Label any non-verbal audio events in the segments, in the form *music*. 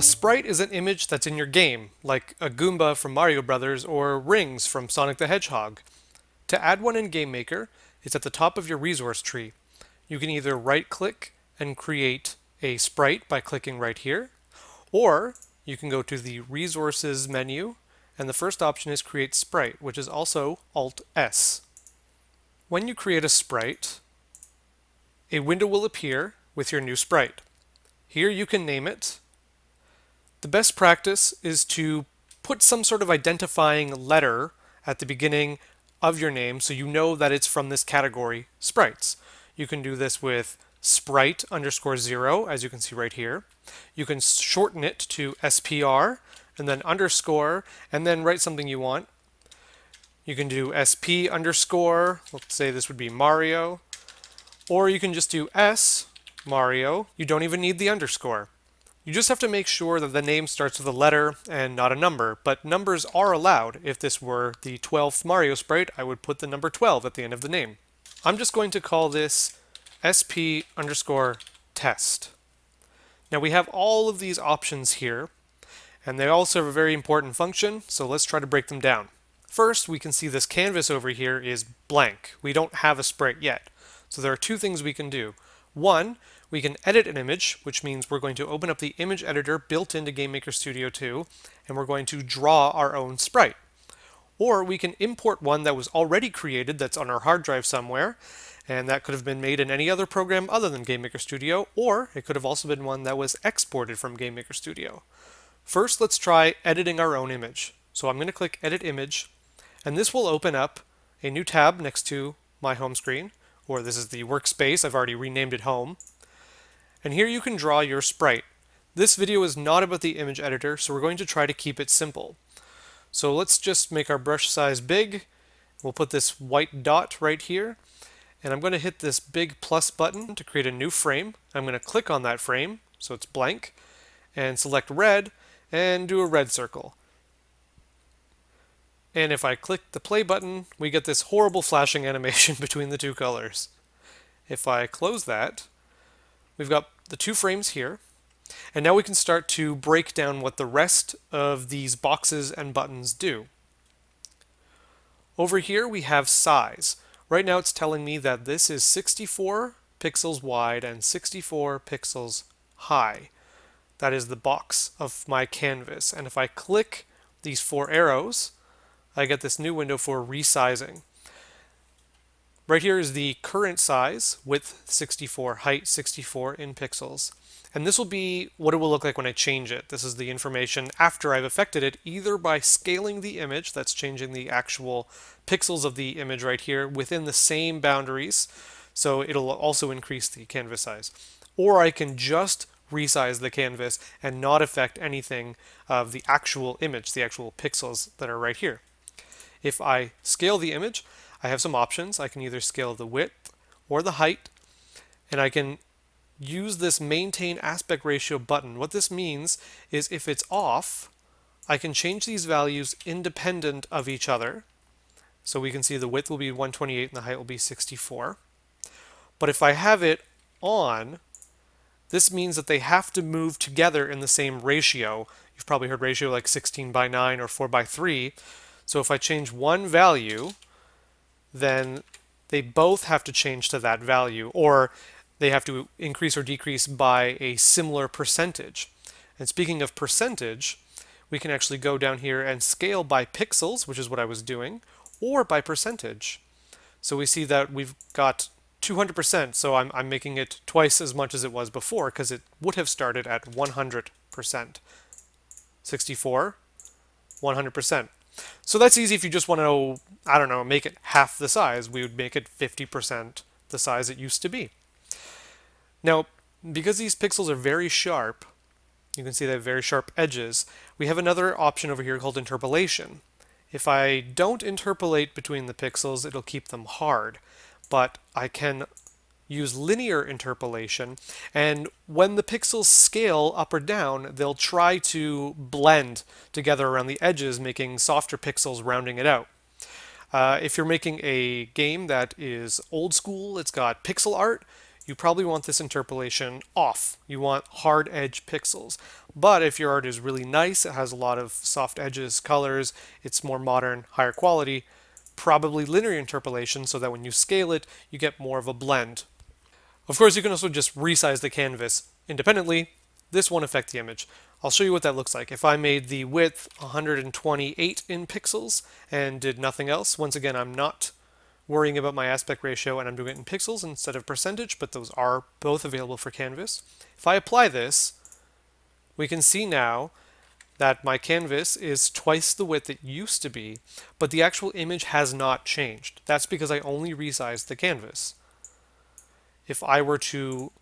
A sprite is an image that's in your game, like a Goomba from Mario Brothers or rings from Sonic the Hedgehog. To add one in GameMaker, it's at the top of your resource tree. You can either right-click and create a sprite by clicking right here, or you can go to the Resources menu, and the first option is Create Sprite, which is also Alt-S. When you create a sprite, a window will appear with your new sprite. Here you can name it the best practice is to put some sort of identifying letter at the beginning of your name so you know that it's from this category, sprites. You can do this with sprite underscore zero, as you can see right here. You can shorten it to SPR and then underscore and then write something you want. You can do SP underscore, let's say this would be Mario, or you can just do S, Mario. You don't even need the underscore. You just have to make sure that the name starts with a letter and not a number, but numbers are allowed. If this were the 12th Mario sprite, I would put the number 12 at the end of the name. I'm just going to call this sp underscore test. Now we have all of these options here, and they all serve a very important function, so let's try to break them down. First, we can see this canvas over here is blank. We don't have a sprite yet. So there are two things we can do. One, we can edit an image, which means we're going to open up the image editor built into GameMaker Studio 2, and we're going to draw our own sprite. Or we can import one that was already created that's on our hard drive somewhere, and that could have been made in any other program other than GameMaker Studio, or it could have also been one that was exported from GameMaker Studio. First, let's try editing our own image. So I'm going to click Edit Image, and this will open up a new tab next to my home screen, or this is the workspace, I've already renamed it Home. And here you can draw your sprite. This video is not about the image editor, so we're going to try to keep it simple. So let's just make our brush size big. We'll put this white dot right here. And I'm going to hit this big plus button to create a new frame. I'm going to click on that frame, so it's blank, and select red, and do a red circle. And if I click the play button, we get this horrible flashing *laughs* animation between the two colors. If I close that, We've got the two frames here. And now we can start to break down what the rest of these boxes and buttons do. Over here we have size. Right now it's telling me that this is 64 pixels wide and 64 pixels high. That is the box of my canvas. And if I click these four arrows, I get this new window for resizing. Right here is the current size, width 64, height 64 in pixels. And this will be what it will look like when I change it. This is the information after I've affected it, either by scaling the image, that's changing the actual pixels of the image right here within the same boundaries, so it'll also increase the canvas size. Or I can just resize the canvas and not affect anything of the actual image, the actual pixels that are right here. If I scale the image, I have some options. I can either scale the width or the height, and I can use this maintain aspect ratio button. What this means is if it's off, I can change these values independent of each other. So we can see the width will be 128 and the height will be 64. But if I have it on, this means that they have to move together in the same ratio. You've probably heard ratio like 16 by 9 or 4 by 3. So if I change one value, then they both have to change to that value, or they have to increase or decrease by a similar percentage. And speaking of percentage, we can actually go down here and scale by pixels, which is what I was doing, or by percentage. So we see that we've got 200%, so I'm, I'm making it twice as much as it was before, because it would have started at 100%. 64, 100%. So that's easy if you just want to know, I don't know, make it half the size. We would make it 50% the size it used to be. Now, because these pixels are very sharp, you can see they have very sharp edges, we have another option over here called interpolation. If I don't interpolate between the pixels, it'll keep them hard, but I can use linear interpolation, and when the pixels scale up or down, they'll try to blend together around the edges, making softer pixels rounding it out. Uh, if you're making a game that is old school, it's got pixel art, you probably want this interpolation off. You want hard edge pixels. But if your art is really nice, it has a lot of soft edges, colors, it's more modern, higher quality, probably linear interpolation so that when you scale it, you get more of a blend. Of course, you can also just resize the canvas independently. This won't affect the image. I'll show you what that looks like. If I made the width 128 in pixels and did nothing else, once again, I'm not worrying about my aspect ratio and I'm doing it in pixels instead of percentage, but those are both available for canvas. If I apply this, we can see now that my canvas is twice the width it used to be, but the actual image has not changed. That's because I only resized the canvas. If I were to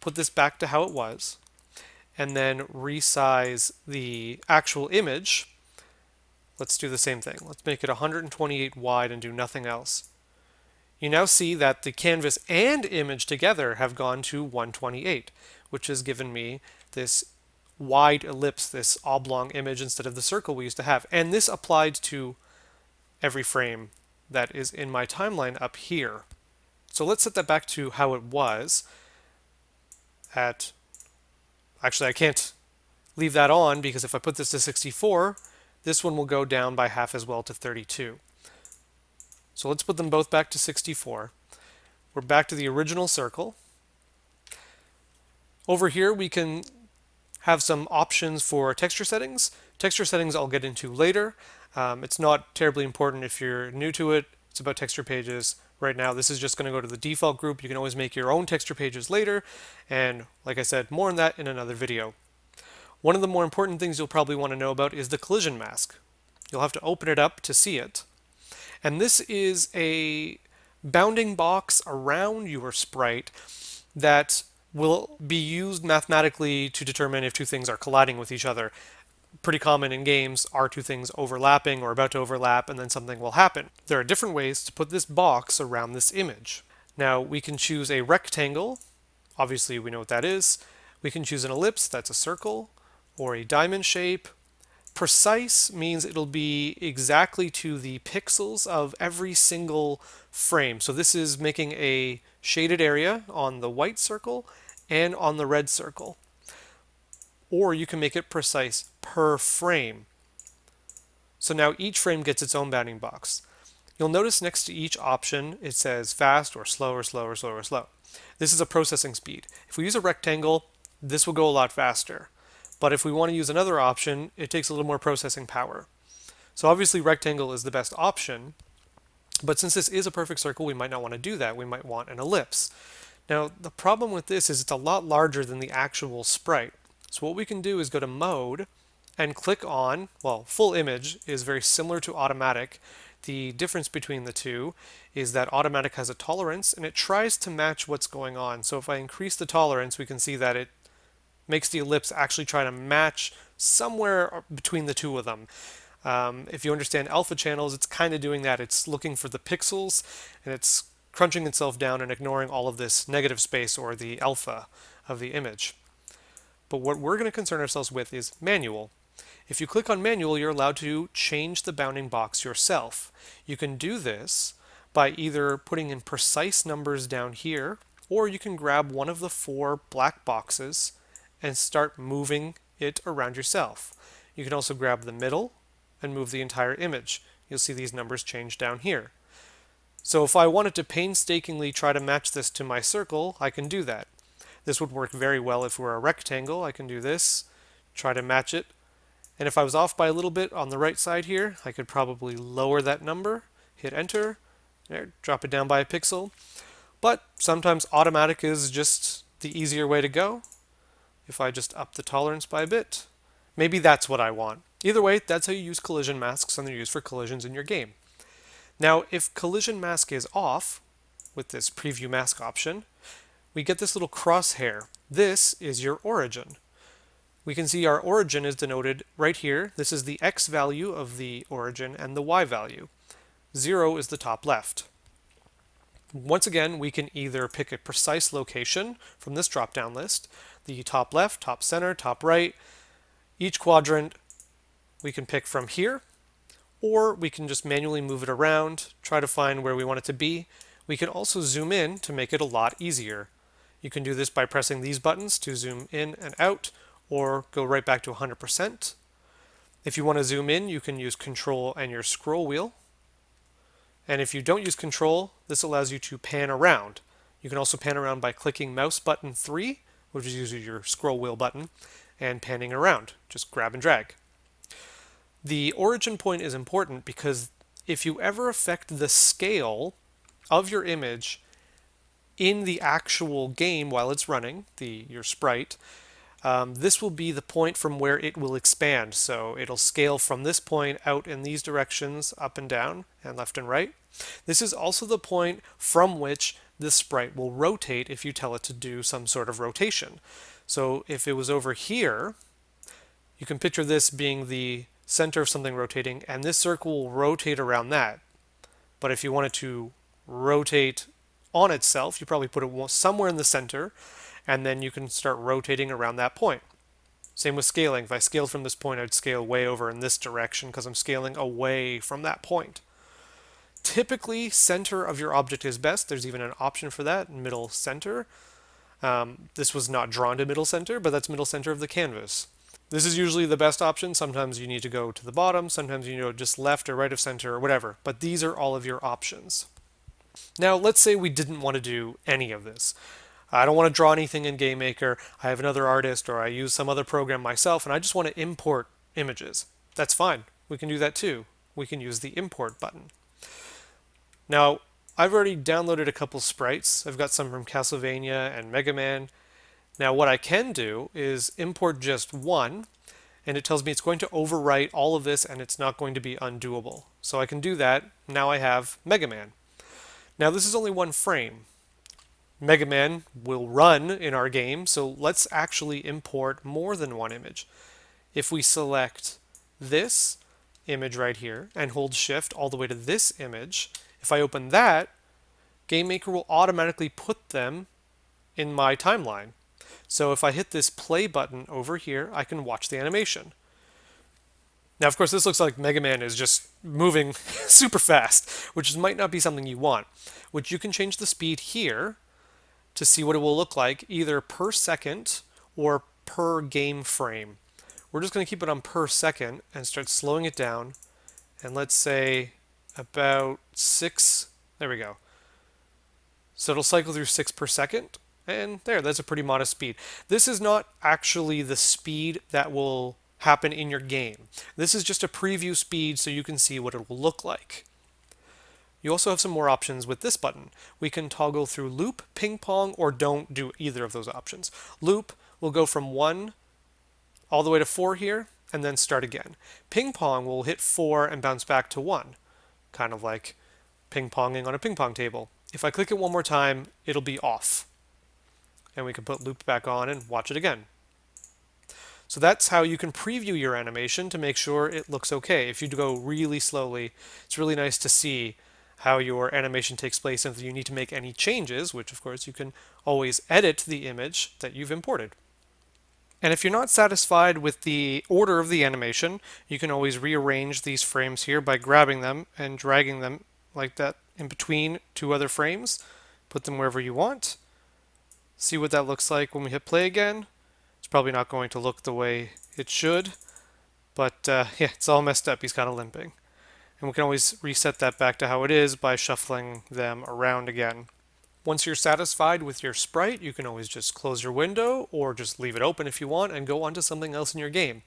put this back to how it was, and then resize the actual image, let's do the same thing. Let's make it 128 wide and do nothing else. You now see that the canvas and image together have gone to 128, which has given me this wide ellipse, this oblong image instead of the circle we used to have. And this applied to every frame that is in my timeline up here. So let's set that back to how it was at Actually, I can't leave that on because if I put this to 64, this one will go down by half as well to 32. So let's put them both back to 64. We're back to the original circle. Over here, we can have some options for texture settings. Texture settings I'll get into later. Um, it's not terribly important if you're new to it. It's about texture pages right now. This is just going to go to the default group. You can always make your own texture pages later. And like I said, more on that in another video. One of the more important things you'll probably want to know about is the collision mask. You'll have to open it up to see it. And this is a bounding box around your sprite that will be used mathematically to determine if two things are colliding with each other pretty common in games are two things overlapping or about to overlap and then something will happen. There are different ways to put this box around this image. Now we can choose a rectangle, obviously we know what that is. We can choose an ellipse, that's a circle, or a diamond shape. Precise means it'll be exactly to the pixels of every single frame. So this is making a shaded area on the white circle and on the red circle or you can make it precise per frame. So now each frame gets its own bounding box. You'll notice next to each option it says fast or slow or slow or slow or slow. This is a processing speed. If we use a rectangle, this will go a lot faster. But if we want to use another option, it takes a little more processing power. So obviously rectangle is the best option, but since this is a perfect circle, we might not want to do that. We might want an ellipse. Now, the problem with this is it's a lot larger than the actual sprite. So what we can do is go to mode and click on, well, full image is very similar to automatic. The difference between the two is that automatic has a tolerance and it tries to match what's going on. So if I increase the tolerance, we can see that it makes the ellipse actually try to match somewhere between the two of them. Um, if you understand alpha channels, it's kind of doing that. It's looking for the pixels and it's crunching itself down and ignoring all of this negative space or the alpha of the image. But what we're going to concern ourselves with is manual. If you click on manual, you're allowed to change the bounding box yourself. You can do this by either putting in precise numbers down here, or you can grab one of the four black boxes and start moving it around yourself. You can also grab the middle and move the entire image. You'll see these numbers change down here. So if I wanted to painstakingly try to match this to my circle, I can do that. This would work very well if we're a rectangle. I can do this, try to match it. And if I was off by a little bit on the right side here, I could probably lower that number, hit enter, there, drop it down by a pixel. But sometimes automatic is just the easier way to go. If I just up the tolerance by a bit, maybe that's what I want. Either way, that's how you use collision masks and they're used for collisions in your game. Now, if collision mask is off with this preview mask option, we get this little crosshair. This is your origin. We can see our origin is denoted right here. This is the x value of the origin and the y value. 0 is the top left. Once again, we can either pick a precise location from this drop-down list, the top left, top center, top right. Each quadrant we can pick from here, or we can just manually move it around, try to find where we want it to be. We can also zoom in to make it a lot easier. You can do this by pressing these buttons to zoom in and out, or go right back to 100%. If you want to zoom in, you can use Control and your scroll wheel. And if you don't use Control, this allows you to pan around. You can also pan around by clicking mouse button 3, which is usually your scroll wheel button, and panning around. Just grab and drag. The origin point is important because if you ever affect the scale of your image in the actual game while it's running, the your sprite, um, this will be the point from where it will expand. So it'll scale from this point out in these directions, up and down, and left and right. This is also the point from which the sprite will rotate if you tell it to do some sort of rotation. So if it was over here, you can picture this being the center of something rotating, and this circle will rotate around that. But if you wanted to rotate on itself, you probably put it somewhere in the center, and then you can start rotating around that point. Same with scaling. If I scaled from this point, I'd scale way over in this direction because I'm scaling away from that point. Typically, center of your object is best. There's even an option for that, middle center. Um, this was not drawn to middle center, but that's middle center of the canvas. This is usually the best option. Sometimes you need to go to the bottom. Sometimes you know just left or right of center or whatever. But these are all of your options. Now, let's say we didn't want to do any of this. I don't want to draw anything in GameMaker. I have another artist or I use some other program myself and I just want to import images. That's fine. We can do that too. We can use the import button. Now, I've already downloaded a couple sprites. I've got some from Castlevania and Mega Man. Now, what I can do is import just one, and it tells me it's going to overwrite all of this and it's not going to be undoable. So I can do that. Now I have Mega Man. Now, this is only one frame. Mega Man will run in our game, so let's actually import more than one image. If we select this image right here and hold shift all the way to this image, if I open that, GameMaker will automatically put them in my timeline. So if I hit this play button over here, I can watch the animation. Now, of course, this looks like Mega Man is just moving *laughs* super fast, which might not be something you want. Which you can change the speed here to see what it will look like either per second or per game frame. We're just going to keep it on per second and start slowing it down. And let's say about six, there we go. So it'll cycle through six per second. And there, that's a pretty modest speed. This is not actually the speed that will happen in your game. This is just a preview speed so you can see what it will look like. You also have some more options with this button. We can toggle through loop, ping pong, or don't do either of those options. Loop will go from 1 all the way to 4 here, and then start again. Ping pong will hit 4 and bounce back to 1, kind of like ping ponging on a ping pong table. If I click it one more time, it'll be off. And we can put loop back on and watch it again. So that's how you can preview your animation to make sure it looks okay. If you go really slowly, it's really nice to see how your animation takes place and if you need to make any changes, which of course you can always edit the image that you've imported. And if you're not satisfied with the order of the animation, you can always rearrange these frames here by grabbing them and dragging them like that in between two other frames. Put them wherever you want. See what that looks like when we hit play again. It's probably not going to look the way it should, but uh, yeah, it's all messed up. He's kind of limping. And we can always reset that back to how it is by shuffling them around again. Once you're satisfied with your sprite, you can always just close your window or just leave it open if you want and go on to something else in your game.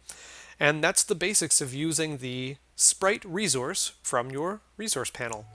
And that's the basics of using the sprite resource from your resource panel.